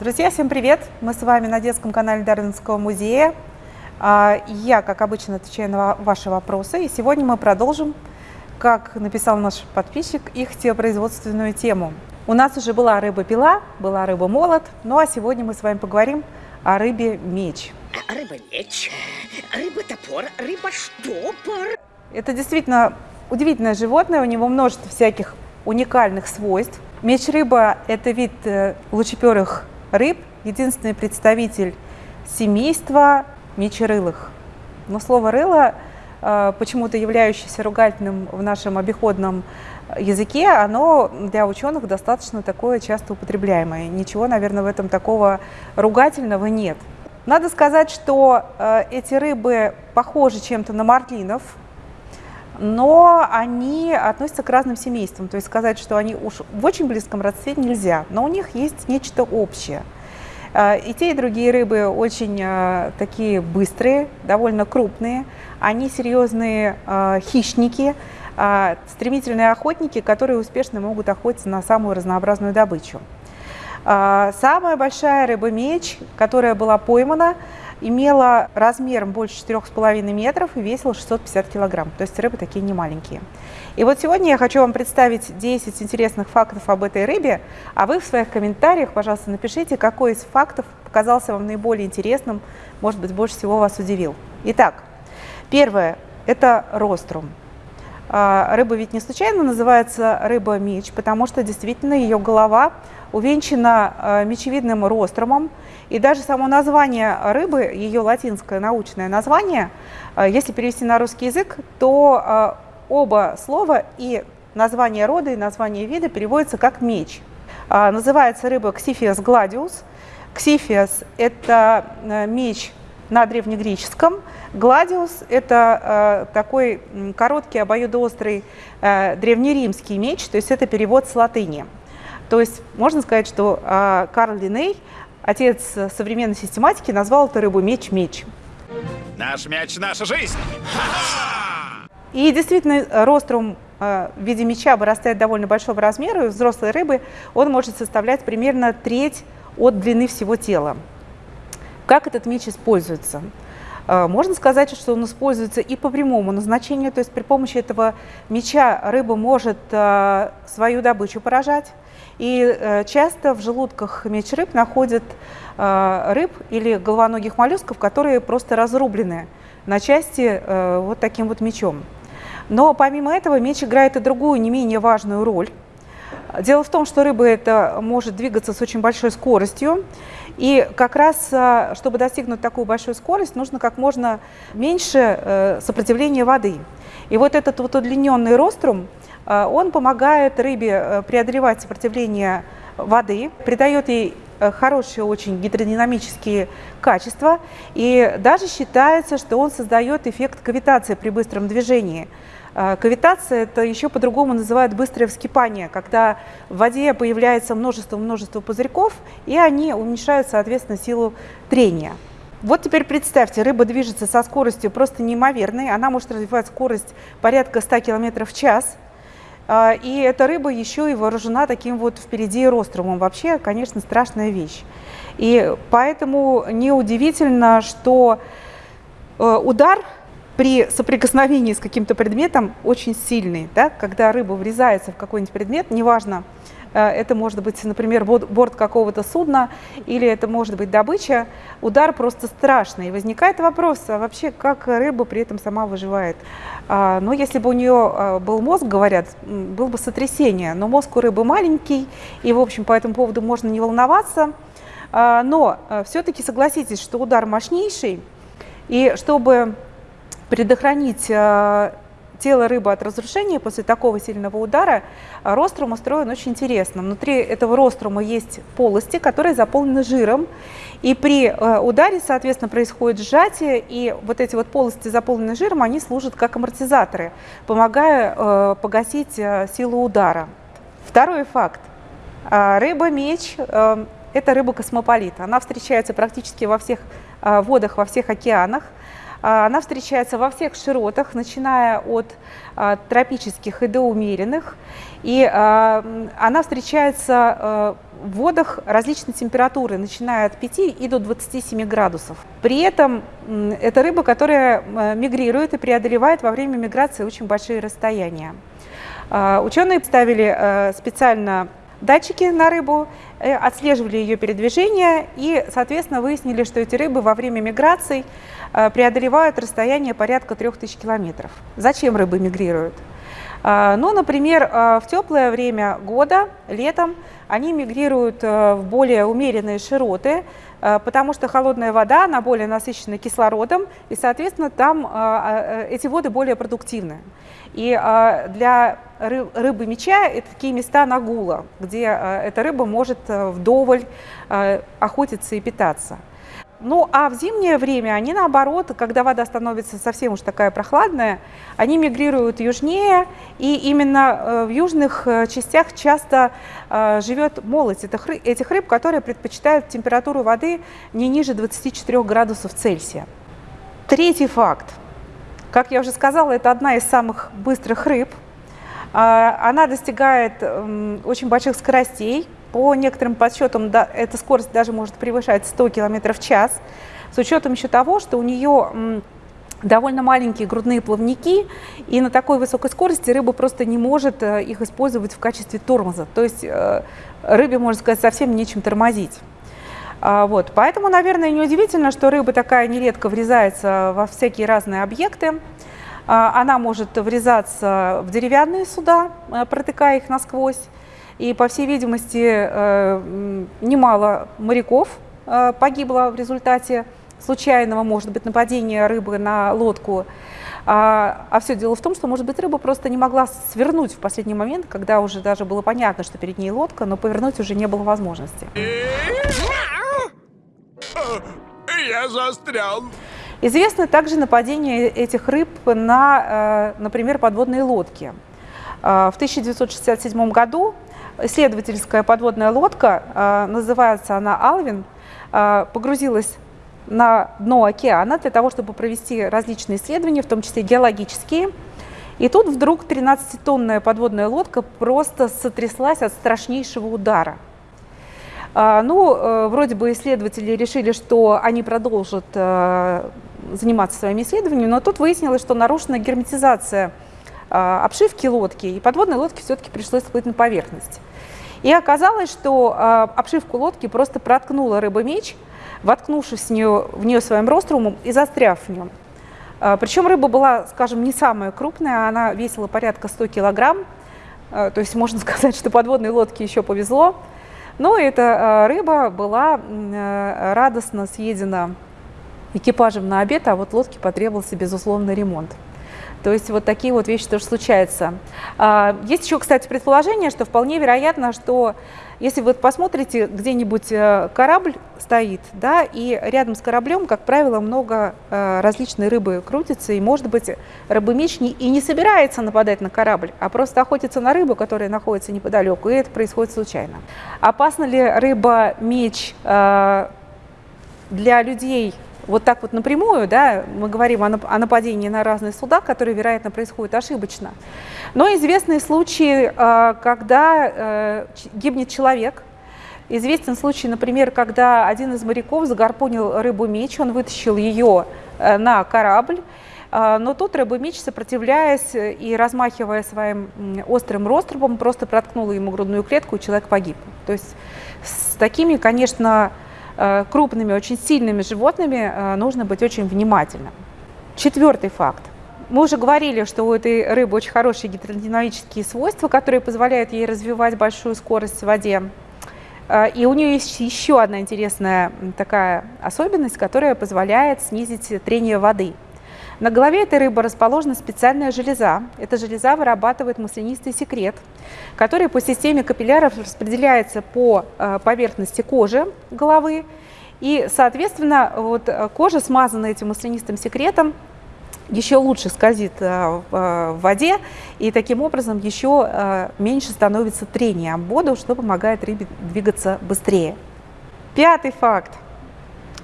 Друзья, всем привет! Мы с вами на детском канале Дарвинского музея. А, я, как обычно, отвечаю на ваши вопросы. И сегодня мы продолжим, как написал наш подписчик, их теопроизводственную тему. У нас уже была рыба-пила, была рыба-молот, ну а сегодня мы с вами поговорим о рыбе-меч. Рыба-меч, рыба-топор, рыба-штопор. Это действительно удивительное животное, у него множество всяких уникальных свойств. Меч-рыба – это вид э, лучеперых рыб, единственный представитель семейства мечерылых. Но слово «рыло», э, почему-то являющееся ругательным в нашем обиходном языке, оно для ученых достаточно такое часто употребляемое. Ничего, наверное, в этом такого ругательного нет. Надо сказать, что э, эти рыбы похожи чем-то на марлинов, но они относятся к разным семействам. То есть сказать, что они уж в очень близком родстве нельзя, но у них есть нечто общее. Э, и те, и другие рыбы очень э, такие быстрые, довольно крупные. Они серьезные э, хищники, стремительные охотники, которые успешно могут охотиться на самую разнообразную добычу. Самая большая рыба-меч, которая была поймана, имела размером больше 4,5 метров и весила 650 килограмм. То есть рыбы такие не маленькие. И вот сегодня я хочу вам представить 10 интересных фактов об этой рыбе, а вы в своих комментариях, пожалуйста, напишите, какой из фактов показался вам наиболее интересным, может быть, больше всего вас удивил. Итак, первое – это рострум. А, рыба ведь не случайно называется рыба-меч, потому что действительно ее голова увенчана а, мечевидным рострумом, и даже само название рыбы, ее латинское научное название, а, если перевести на русский язык, то оба слова и название рода, и название вида переводятся как меч. Называется рыба Ксифиас гладиус. Ксифиас – это меч на древнегреческом. Гладиус – это э, такой короткий обоюдоострый э, древнеримский меч, то есть это перевод с латыни. То есть можно сказать, что э, Карл Линей, отец современной систематики, назвал эту рыбу меч-меч. Наш мяч – наша жизнь! И действительно, рострум э, в виде меча вырастает довольно большого размера, и у взрослой рыбы он может составлять примерно треть от длины всего тела. Как этот меч используется? Э, можно сказать, что он используется и по прямому назначению, то есть при помощи этого меча рыба может э, свою добычу поражать. И э, часто в желудках меч рыб находят рыб или головоногих моллюсков, которые просто разрублены на части вот таким вот мечом. Но помимо этого меч играет и другую, не менее важную роль. Дело в том, что рыба это может двигаться с очень большой скоростью, и как раз, э, чтобы достигнуть такую большую скорость, нужно как можно меньше э, сопротивления воды. И вот этот вот удлиненный рострум, э, он помогает рыбе преодолевать сопротивление воды, придает ей хорошие очень гидродинамические качества, и даже считается, что он создает эффект кавитации при быстром движении. А, кавитация – это еще по-другому называют быстрое вскипание, когда в воде появляется множество-множество пузырьков, и они уменьшают, соответственно, силу трения. Вот теперь представьте, рыба движется со скоростью просто неимоверной, она может развивать скорость порядка 100 км в час, а, и эта рыба еще и вооружена таким вот впереди рострумом. Вообще, конечно, страшная вещь. И поэтому неудивительно, что э, удар при соприкосновении с каким-то предметом очень сильный. Да? Когда рыба врезается в какой-нибудь предмет, неважно, э, это может быть, например, борт какого-то судна или это может быть добыча, удар просто страшный. И возникает вопрос, а вообще как рыба при этом сама выживает? А, ну, если бы у нее а, был мозг, говорят, был бы сотрясение, но мозг у рыбы маленький, и, в общем, по этому поводу можно не волноваться. А, но э, все-таки согласитесь, что удар мощнейший, и чтобы предохранить э, тело рыбы от разрушения после такого сильного удара, э, рострум устроен очень интересно. Внутри этого рострума есть полости, которые заполнены жиром, и при э, ударе, соответственно, происходит сжатие, и вот эти вот полости, заполненные жиром, они служат как амортизаторы, помогая погасить силу удара. Второй факт. Рыба-меч – это рыба-космополит. Она встречается практически во всех водах, во всех океанах. А, она встречается во всех широтах, начиная от а, тропических и до умеренных. И а, она встречается в водах различные температуры, начиная от 5 и до 27 градусов. При этом это рыба, которая мигрирует и преодолевает во время миграции очень большие расстояния. Ученые ставили специально датчики на рыбу, э, отслеживали ее передвижение и, соответственно, выяснили, что эти рыбы во время миграций преодолевают расстояние порядка 3000 километров. Зачем рыбы мигрируют? Э, ну, например, в теплое время года, летом, они мигрируют в более умеренные широты, потому что холодная вода, она более насыщена кислородом, и, соответственно, там эти воды более продуктивны. И для рыбы меча – это такие места нагула, где э, эта рыба может э, вдоволь э, охотиться и питаться. Ну, а в зимнее время они, наоборот, когда вода становится совсем уж такая прохладная, они мигрируют южнее, и именно в южных частях часто живет молоть этих рыб, которые предпочитают температуру воды не ниже 24 градусов Цельсия. Третий факт. Как я уже сказала, это одна из самых быстрых рыб – а, она достигает очень больших скоростей. По некоторым подсчетам эта скорость даже может превышать 100 км в час. С учетом еще того, что у нее довольно маленькие грудные плавники, и на такой высокой скорости рыба просто не может э, их использовать в качестве тормоза. То есть э, рыбе, можно сказать, совсем нечем тормозить. А, вот. Поэтому, наверное, неудивительно, что рыба такая нередко врезается во всякие разные объекты. А, она может врезаться в деревянные суда, э, протыкая их насквозь. И, по всей видимости, э, немало моряков э, погибло в результате случайного, может быть, нападения рыбы на лодку. А, а все дело в том, что, может быть, рыба просто не могла свернуть в последний момент, когда уже даже было понятно, что перед ней лодка, но повернуть уже не было возможности. Я застрял. Известно также нападение этих рыб на, э, например, подводные лодки. В 1967 году исследовательская подводная лодка, э, называется она «Алвин», погрузилась на дно океана для того, чтобы провести различные исследования, в том числе геологические. И тут вдруг 13-тонная подводная лодка просто сотряслась от страшнейшего удара. Ну, вроде бы исследователи решили, что они продолжат заниматься своими исследованиями, но тут выяснилось, что нарушена герметизация а, обшивки лодки, и подводной лодке все-таки пришлось всплыть на поверхность. И оказалось, что а, обшивку лодки просто проткнула рыба-меч, воткнувшись в нее, в нее своим рострумом и застряв в нем. А, Причем рыба была, скажем, не самая крупная, она весила порядка 100 килограмм, то есть можно сказать, что подводной лодке еще повезло. Но эта рыба была радостно съедена экипажем на обед, а вот лодке потребовался, безусловно, ремонт. То есть вот такие вот вещи тоже случаются. А, есть еще, кстати, предположение, что вполне вероятно, что если вы посмотрите, где-нибудь э, корабль стоит, да, и рядом с кораблем, как правило, много э, различной рыбы крутится, и, может быть, рыбомеч не, и не собирается нападать на корабль, а просто охотится на рыбу, которая находится неподалеку, и это происходит случайно. Опасна ли рыба-меч э, для людей вот так вот напрямую, да, мы говорим о нападении на разные суда, которые, вероятно, происходят ошибочно. Но известны случаи, э, когда э, гибнет человек. Известен случай, например, когда один из моряков загорпунил рыбу-меч, он вытащил ее э, на корабль, но тут рыба-меч, сопротивляясь и размахивая своим острым рострубом, просто проткнула ему грудную клетку, и человек погиб. То есть с такими, конечно, Э, крупными, очень сильными животными э, нужно быть очень внимательным. Четвертый факт. Мы уже говорили, что у этой рыбы очень хорошие гидродинамические свойства, которые позволяют ей развивать большую скорость в воде. Э, и у нее есть еще одна интересная такая особенность, которая позволяет снизить трение воды. На голове этой рыбы расположена специальная железа. Эта железа вырабатывает маслянистый секрет, который по системе капилляров распределяется по э, поверхности кожи головы. И, соответственно, вот э, кожа, смазанная этим маслянистым секретом, еще лучше скользит э, в воде, и таким образом еще меньше становится трение об воду, что помогает рыбе двигаться быстрее. Пятый факт.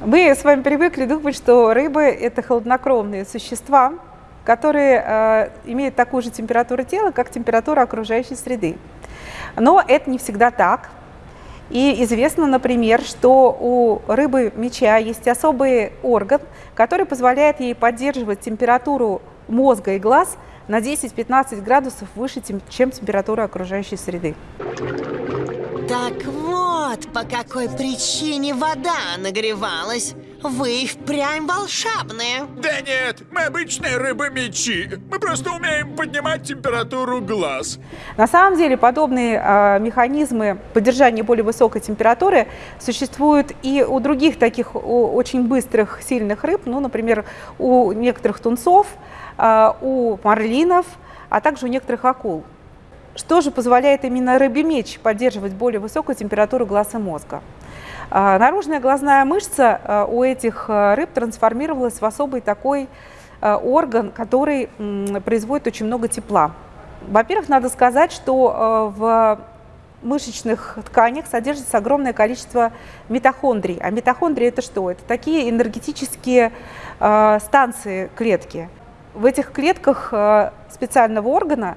Мы с вами привыкли думать, что рыбы – это холоднокровные существа, которые э, имеют такую же температуру тела, как температура окружающей среды. Но это не всегда так. И известно, например, что у рыбы меча есть особый орган, который позволяет ей поддерживать температуру мозга и глаз на 10-15 градусов выше, чем температура окружающей среды. Так вот, по какой причине вода нагревалась. Вы впрямь волшебные. Да нет, мы обычные рыбы-мечи. Мы просто умеем поднимать температуру глаз. На самом деле подобные э, механизмы поддержания более высокой температуры существуют и у других таких у, очень быстрых, сильных рыб, ну, например, у некоторых тунцов, э, у марлинов, а также у некоторых акул. Что же позволяет именно рыбий меч поддерживать более высокую температуру глаз и мозга? А, наружная глазная мышца а, у этих а, рыб трансформировалась в особый такой орган, который производит очень много тепла. Во-первых, надо сказать, что в мышечных тканях содержится огромное количество митохондрий. А митохондрии это что? Это такие энергетические станции клетки. В этих клетках специального органа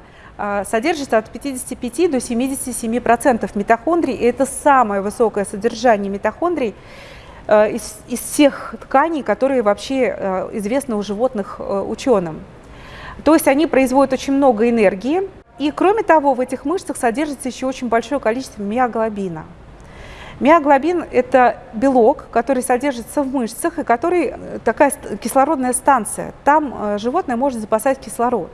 содержится от 55 до 77 процентов митохондрий. И это самое высокое содержание митохондрий э, из, из всех тканей, которые вообще э, известны у животных э, ученым. То есть они производят очень много энергии. И кроме того, в этих мышцах содержится еще очень большое количество миоглобина. Миоглобин – это белок, который содержится в мышцах и который такая кислородная станция. Там животное может запасать кислород.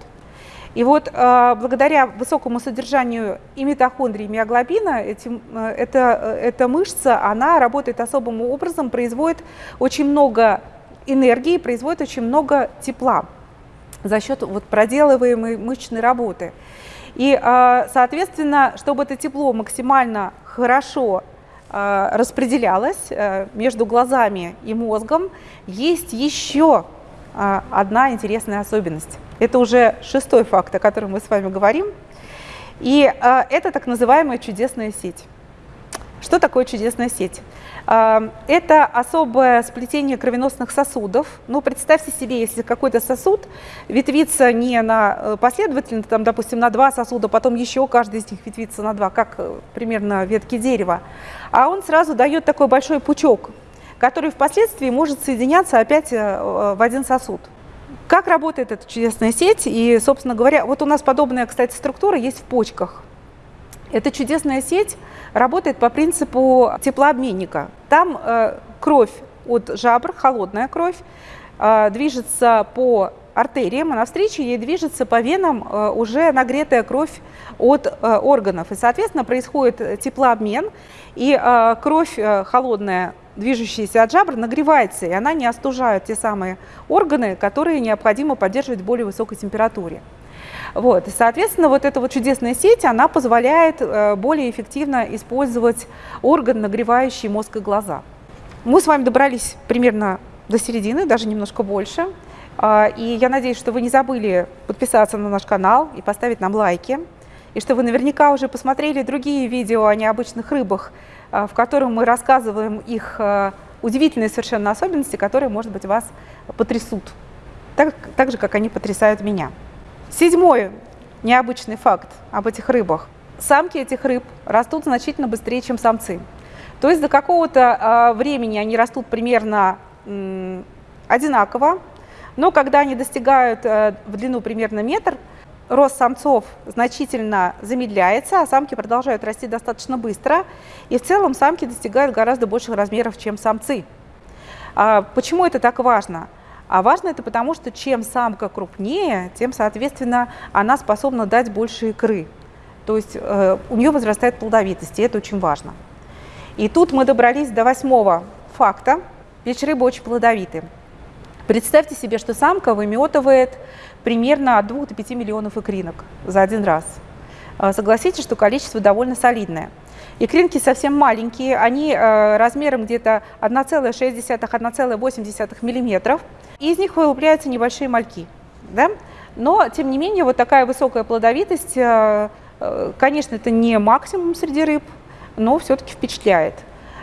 И вот э, благодаря высокому содержанию и митохондрий, и миоглобина, эти, э, эта, э, эта мышца, она работает особым образом, производит очень много энергии, производит очень много тепла за счет вот проделываемой мышечной работы. И, соответственно, чтобы это тепло максимально хорошо распределялось между глазами и мозгом, есть еще одна интересная особенность. Это уже шестой факт, о котором мы с вами говорим. И э, это так называемая чудесная сеть. Что такое чудесная сеть? Э, это особое сплетение кровеносных сосудов. Ну, представьте себе, если какой-то сосуд ветвится не на э, последовательно, там, допустим, на два сосуда, потом еще каждый из них ветвится на два, как э, примерно ветки дерева, а он сразу дает такой большой пучок, который впоследствии может соединяться опять в один сосуд. Как работает эта чудесная сеть? И, собственно говоря, вот у нас подобная, кстати, структура есть в почках. Эта чудесная сеть работает по принципу теплообменника. Там э, кровь от жабр, холодная кровь, э, движется по артериям, а навстречу ей движется по венам э, уже нагретая кровь от э, органов. И, соответственно, происходит теплообмен, и э, кровь э, холодная движущаяся от жабр нагревается, и она не остужает те самые органы, которые необходимо поддерживать в более высокой температуре. Вот. И, соответственно, вот эта вот чудесная сеть, она позволяет э, более эффективно использовать орган, нагревающий мозг и глаза. Мы с вами добрались примерно до середины, даже немножко больше. Э, и я надеюсь, что вы не забыли подписаться на наш канал и поставить нам лайки. И что вы наверняка уже посмотрели другие видео о необычных рыбах, а, в котором мы рассказываем их а, удивительные совершенно особенности, которые, может быть, вас потрясут, так, так же, как они потрясают меня. Седьмой необычный факт об этих рыбах. Самки этих рыб растут значительно быстрее, чем самцы. То есть до какого-то э, времени они растут примерно э, одинаково, но когда они достигают э, в длину примерно метр, рост самцов значительно замедляется, а самки продолжают расти достаточно быстро. И в целом самки достигают гораздо больших размеров, чем самцы. А почему это так важно? А важно это потому, что чем самка крупнее, тем, соответственно, она способна дать больше икры. То есть э, у нее возрастает плодовитость, и это очень важно. И тут мы добрались до восьмого факта. Ведь рыбы очень плодовиты. Представьте себе, что самка выметывает примерно от 2 до 5 миллионов икринок за один раз. А, согласитесь, что количество довольно солидное. Икринки совсем маленькие, они э, размером где-то 1,6-1,8 мм, из них вылупляются небольшие мальки. Да? Но, тем не менее, вот такая высокая плодовитость, э, э, конечно, это не максимум среди рыб, но все-таки впечатляет.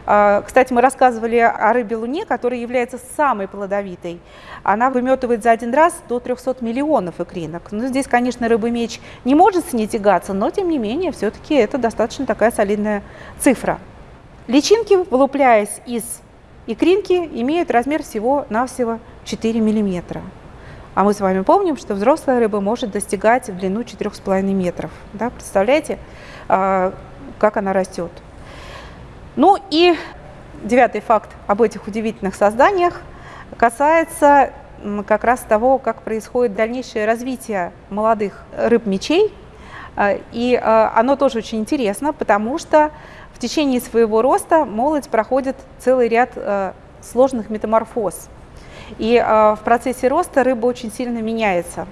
А, кстати, мы рассказывали о рыбе луне, которая является самой плодовитой. Она выметывает за один раз до 300 миллионов икринок. Ну, здесь, конечно, рыба-меч не может с ней тягаться, но, тем не менее, все-таки это достаточно такая солидная цифра. Личинки, вылупляясь из икринки, имеют размер всего-навсего 4 миллиметра. А мы с вами помним, что взрослая рыба может достигать в длину 4,5 метров. Да? Представляете, а, как она растет. Ну и девятый факт об этих удивительных созданиях касается как раз того, как происходит дальнейшее развитие молодых рыб-мечей. А, и а, оно тоже очень интересно, потому что в течение своего роста молодь проходит целый ряд сложных метаморфоз. И в процессе роста рыба очень сильно меняется.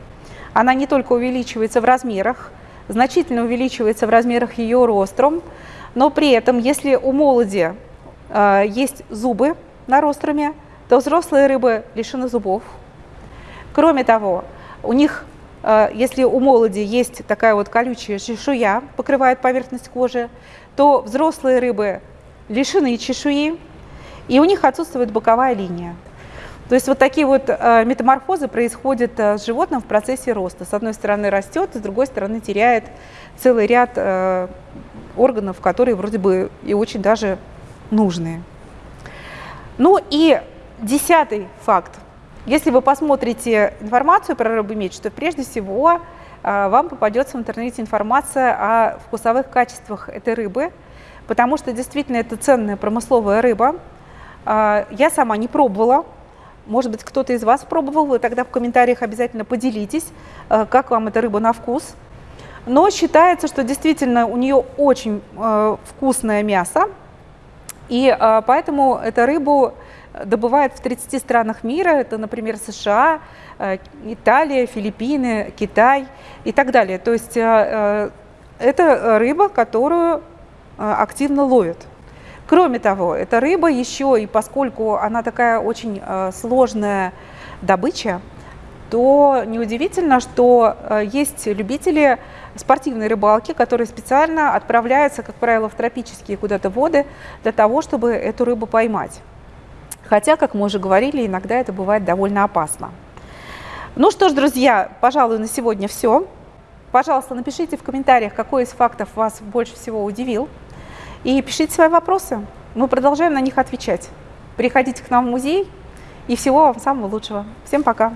Она не только увеличивается в размерах, значительно увеличивается в размерах ее ростром, но при этом, если у молоди э, есть зубы на ростроме, то взрослые рыбы лишены зубов. Кроме того, у них, э, если у молоди есть такая вот колючая чешуя, покрывает поверхность кожи, то взрослые рыбы лишены чешуи, и у них отсутствует боковая линия. То есть вот такие вот э, метаморфозы происходят э, с животным в процессе роста. С одной стороны растет, с другой стороны теряет целый ряд э, органов, которые вроде бы и очень даже нужные. Ну и десятый факт. Если вы посмотрите информацию про рыбу меч, то прежде всего вам попадется в интернете информация о вкусовых качествах этой рыбы, потому что действительно это ценная промысловая рыба. Я сама не пробовала, может быть, кто-то из вас пробовал, вы тогда в комментариях обязательно поделитесь, э, как вам эта рыба на вкус. Но считается, что действительно у нее очень э, вкусное мясо, и э, поэтому эту рыбу добывают в 30 странах мира, это, например, США, Италия, Филиппины, Китай и так далее. То есть это рыба, которую активно ловят. Кроме того, эта рыба еще, и поскольку она такая очень э, сложная добыча, то неудивительно, что э, есть любители спортивной рыбалки, которые специально отправляются, как правило, в тропические куда-то воды для того, чтобы эту рыбу поймать. Хотя, как мы уже говорили, иногда это бывает довольно опасно. Ну что ж, друзья, пожалуй, на сегодня все. Пожалуйста, напишите в комментариях, какой из фактов вас больше всего удивил. И пишите свои вопросы. Мы продолжаем на них отвечать. Приходите к нам в музей и всего вам самого лучшего. Всем пока!